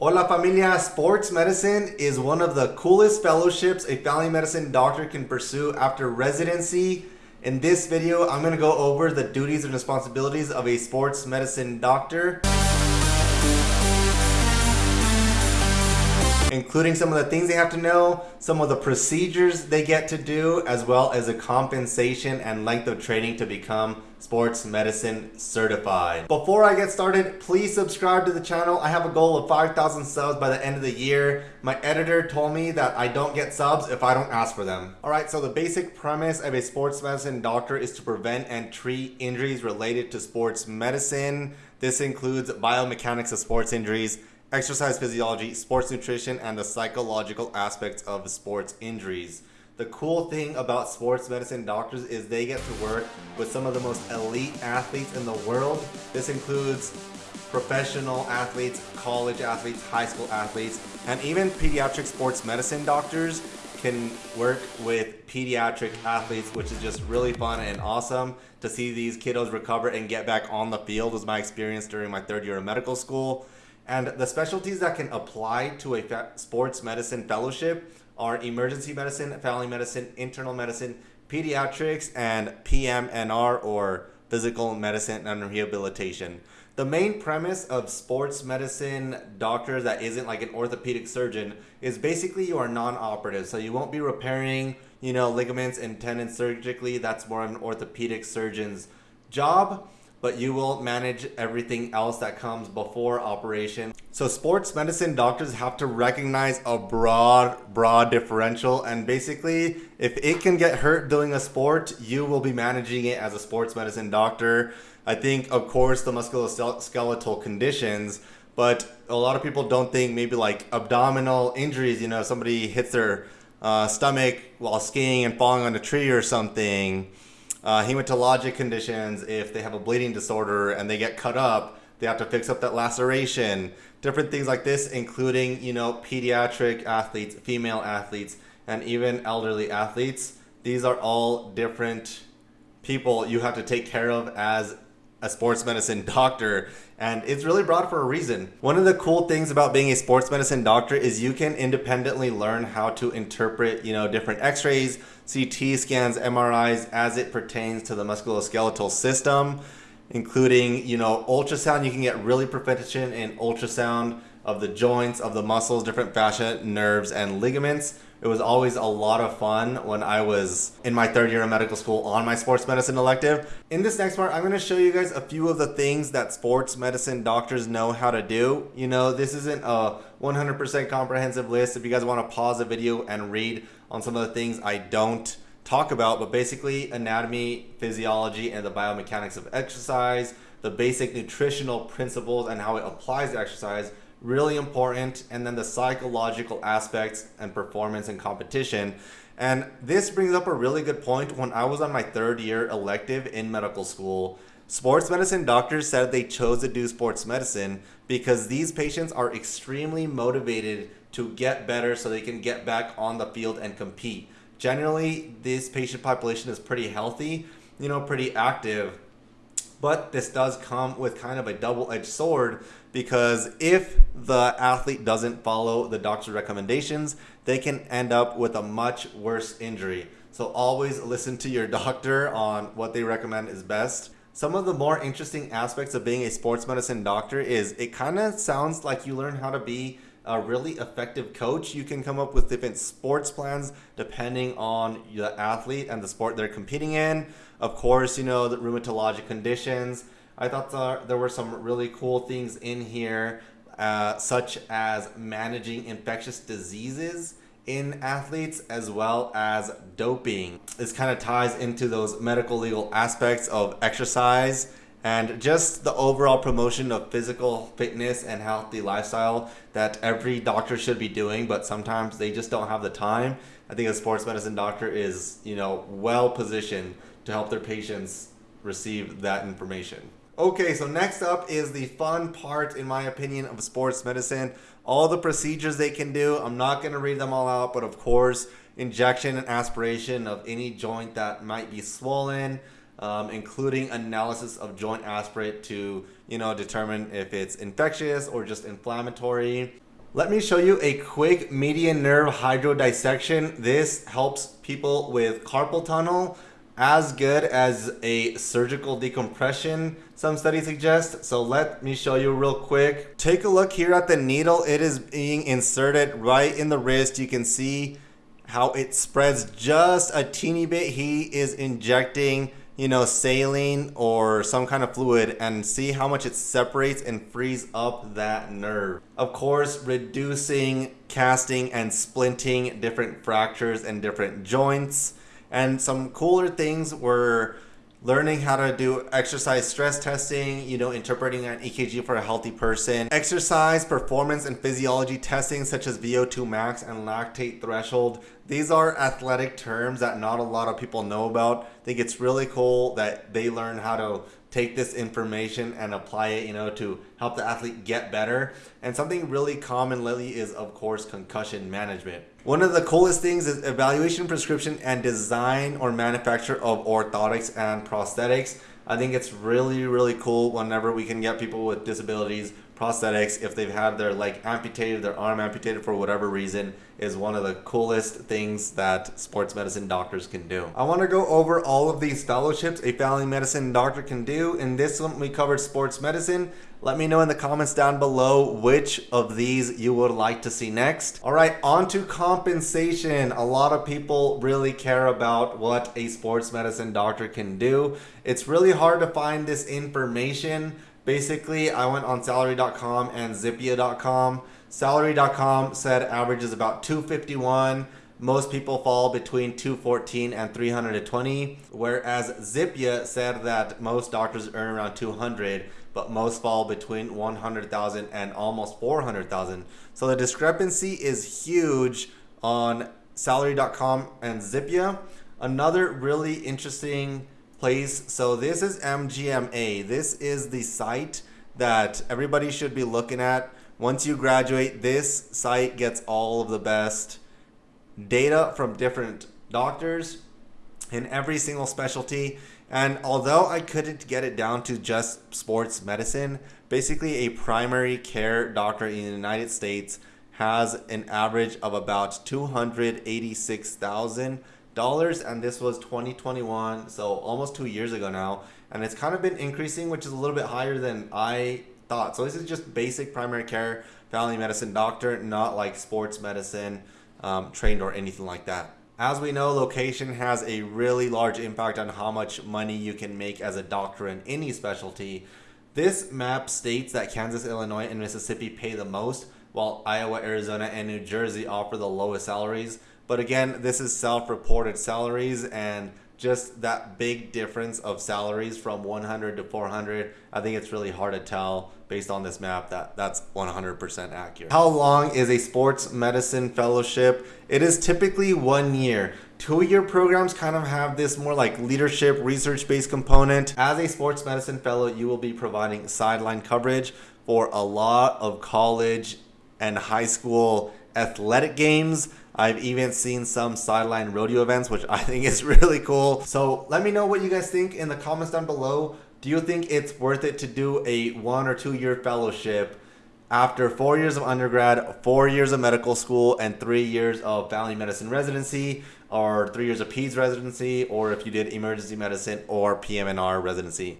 Hola familia, sports medicine is one of the coolest fellowships a family medicine doctor can pursue after residency. In this video, I'm going to go over the duties and responsibilities of a sports medicine doctor. including some of the things they have to know, some of the procedures they get to do, as well as the compensation and length of training to become sports medicine certified. Before I get started, please subscribe to the channel. I have a goal of 5,000 subs by the end of the year. My editor told me that I don't get subs if I don't ask for them. All right, so the basic premise of a sports medicine doctor is to prevent and treat injuries related to sports medicine. This includes biomechanics of sports injuries, exercise physiology, sports nutrition, and the psychological aspects of sports injuries. The cool thing about sports medicine doctors is they get to work with some of the most elite athletes in the world. This includes professional athletes, college athletes, high school athletes, and even pediatric sports medicine doctors can work with pediatric athletes, which is just really fun and awesome to see these kiddos recover and get back on the field was my experience during my third year of medical school. And the specialties that can apply to a sports medicine fellowship are emergency medicine, family medicine, internal medicine, pediatrics, and PM&R or physical medicine and rehabilitation. The main premise of sports medicine doctors that isn't like an orthopedic surgeon is basically you are non-operative. So you won't be repairing, you know, ligaments and tendons surgically. That's more of an orthopedic surgeon's job but you will manage everything else that comes before operation. So sports medicine doctors have to recognize a broad, broad differential. And basically, if it can get hurt doing a sport, you will be managing it as a sports medicine doctor. I think, of course, the musculoskeletal conditions, but a lot of people don't think maybe like abdominal injuries, you know, somebody hits their uh, stomach while skiing and falling on a tree or something uh, hematologic conditions, if they have a bleeding disorder and they get cut up, they have to fix up that laceration. Different things like this, including, you know, pediatric athletes, female athletes, and even elderly athletes. These are all different people you have to take care of as a sports medicine doctor and it's really broad for a reason. One of the cool things about being a sports medicine doctor is you can independently learn how to interpret, you know, different x-rays, CT scans, MRIs as it pertains to the musculoskeletal system, including, you know, ultrasound. You can get really proficient in ultrasound of the joints, of the muscles, different fascia, nerves, and ligaments. It was always a lot of fun when I was in my third year of medical school on my sports medicine elective. In this next part, I'm going to show you guys a few of the things that sports medicine doctors know how to do. You know, this isn't a 100% comprehensive list. If you guys want to pause the video and read on some of the things I don't talk about, but basically anatomy, physiology, and the biomechanics of exercise, the basic nutritional principles and how it applies to exercise, really important. And then the psychological aspects and performance and competition. And this brings up a really good point. When I was on my third year elective in medical school, sports medicine doctors said they chose to do sports medicine because these patients are extremely motivated to get better so they can get back on the field and compete. Generally, this patient population is pretty healthy, you know, pretty active but this does come with kind of a double-edged sword because if the athlete doesn't follow the doctor's recommendations, they can end up with a much worse injury. So always listen to your doctor on what they recommend is best. Some of the more interesting aspects of being a sports medicine doctor is it kind of sounds like you learn how to be a really effective coach. You can come up with different sports plans depending on the athlete and the sport they're competing in. Of course, you know, the rheumatologic conditions. I thought there were some really cool things in here, uh, such as managing infectious diseases in athletes as well as doping. This kind of ties into those medical legal aspects of exercise and just the overall promotion of physical fitness and healthy lifestyle that every doctor should be doing but sometimes they just don't have the time. I think a sports medicine doctor is you know well positioned to help their patients receive that information. Okay so next up is the fun part in my opinion of sports medicine. All the procedures they can do i'm not going to read them all out but of course injection and aspiration of any joint that might be swollen um, including analysis of joint aspirate to you know determine if it's infectious or just inflammatory. Let me show you a quick median nerve hydrodissection. This helps people with carpal tunnel as good as a surgical decompression, some studies suggest. So let me show you real quick. Take a look here at the needle. It is being inserted right in the wrist. You can see how it spreads just a teeny bit. He is injecting you know, saline or some kind of fluid and see how much it separates and frees up that nerve. Of course, reducing casting and splinting different fractures and different joints. And some cooler things were learning how to do exercise stress testing, you know, interpreting an EKG for a healthy person, exercise performance and physiology testing such as VO2 max and lactate threshold. These are athletic terms that not a lot of people know about. I think it's really cool that they learn how to take this information and apply it, you know, to help the athlete get better. And something really common lately is, of course, concussion management. One of the coolest things is evaluation, prescription, and design or manufacture of orthotics and prosthetics. I think it's really, really cool whenever we can get people with disabilities prosthetics if they've had their leg amputated, their arm amputated for whatever reason is one of the coolest things that sports medicine doctors can do. I want to go over all of these fellowships a family medicine doctor can do. In this one, we covered sports medicine. Let me know in the comments down below which of these you would like to see next. All right, on to compensation. A lot of people really care about what a sports medicine doctor can do. It's really hard to find this information Basically, I went on salary.com and zippia.com. Salary.com said average is about 251. Most people fall between 214 and 320, whereas Zippia said that most doctors earn around 200, but most fall between 100,000 and almost 400,000. So the discrepancy is huge on salary.com and Zippia. Another really interesting place. So this is MGMA. This is the site that everybody should be looking at. Once you graduate, this site gets all of the best data from different doctors in every single specialty. And although I couldn't get it down to just sports medicine, basically a primary care doctor in the United States has an average of about 286,000 dollars and this was 2021 so almost two years ago now and it's kind of been increasing which is a little bit higher than i thought. So this is just basic primary care family medicine doctor not like sports medicine um, trained or anything like that. As we know location has a really large impact on how much money you can make as a doctor in any specialty. This map states that kansas illinois and mississippi pay the most while iowa arizona and new jersey offer the lowest salaries but again, this is self-reported salaries and just that big difference of salaries from 100 to 400 i think it's really hard to tell based on this map that that's 100% accurate. How long is a sports medicine fellowship? It is typically one year. Two-year programs kind of have this more like leadership research-based component. As a sports medicine fellow you will be providing sideline coverage for a lot of college and high school athletic games I've even seen some sideline rodeo events, which I think is really cool. So let me know what you guys think in the comments down below. Do you think it's worth it to do a one or two year fellowship after four years of undergrad, four years of medical school, and three years of family medicine residency, or three years of PEDS residency, or if you did emergency medicine or PM&R residency?